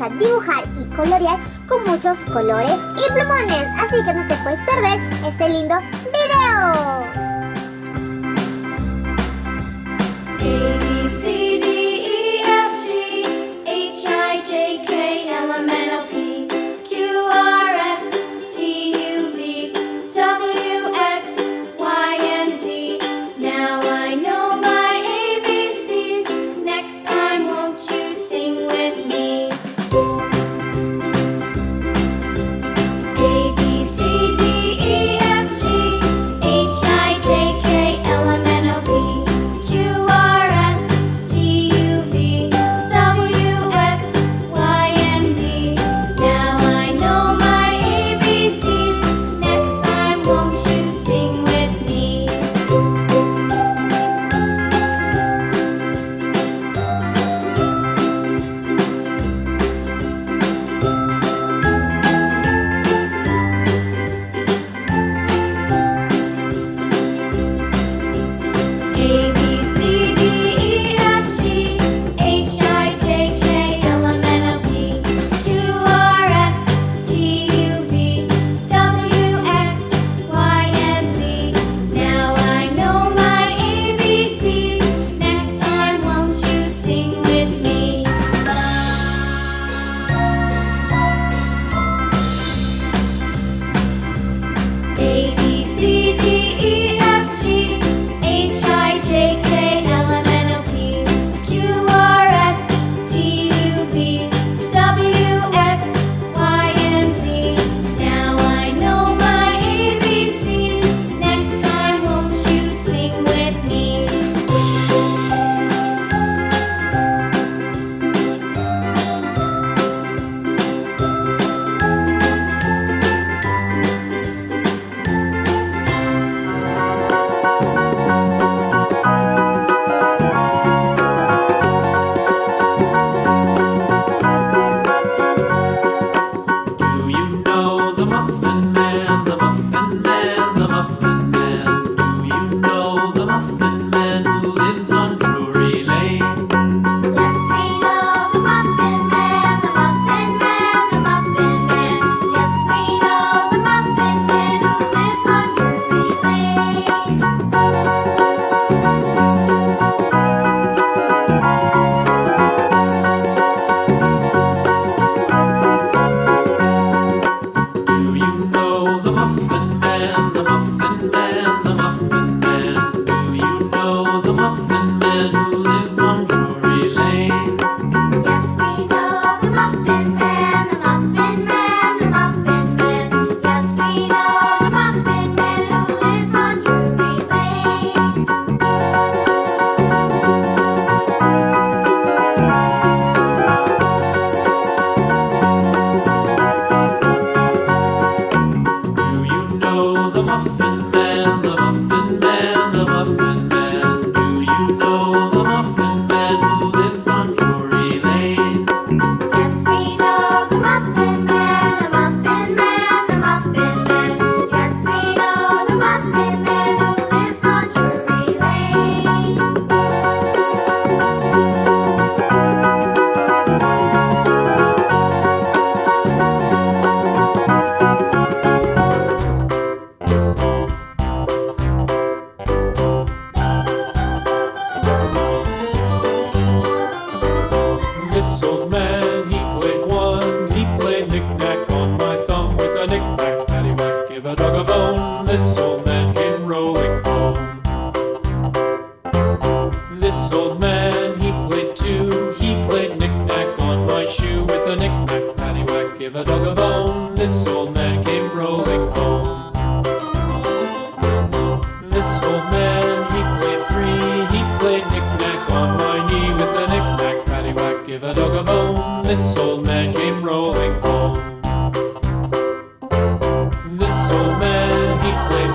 a dibujar y colorear con muchos colores y plumones, así que no te puedes perder este lindo video.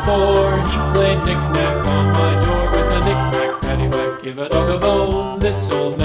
He he played knick-knack on my door with a knick-knack, paddywhack, give a dog a bone. This old man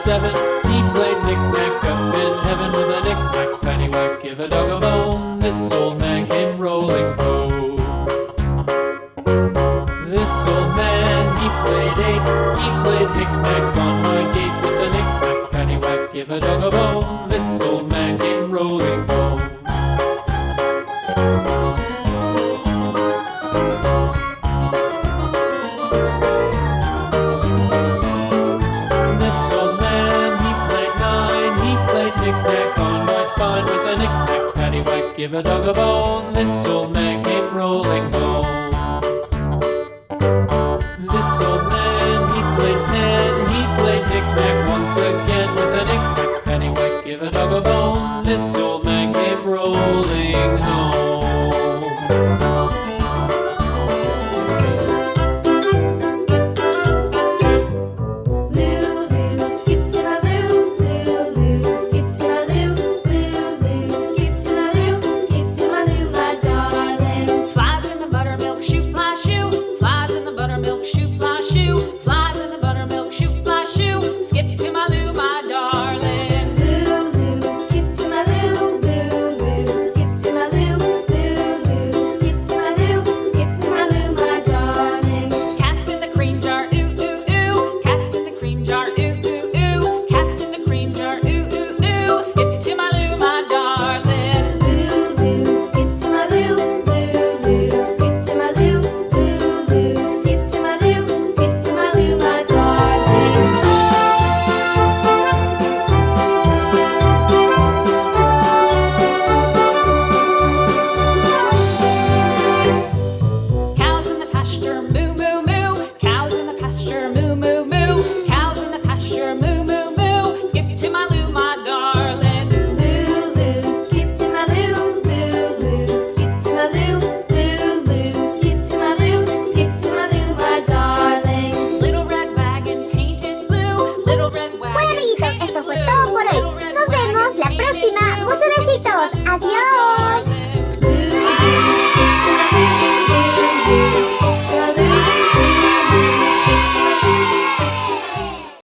seven. He played knick-knack up in heaven with a knick-knack, paddywhack, give a dog a bone. This old man came rolling home. This old man, he played eight. He played knick-knack on my gate with a knick-knack, paddywhack, give a dog a give a dog a bone. This old man came rolling home.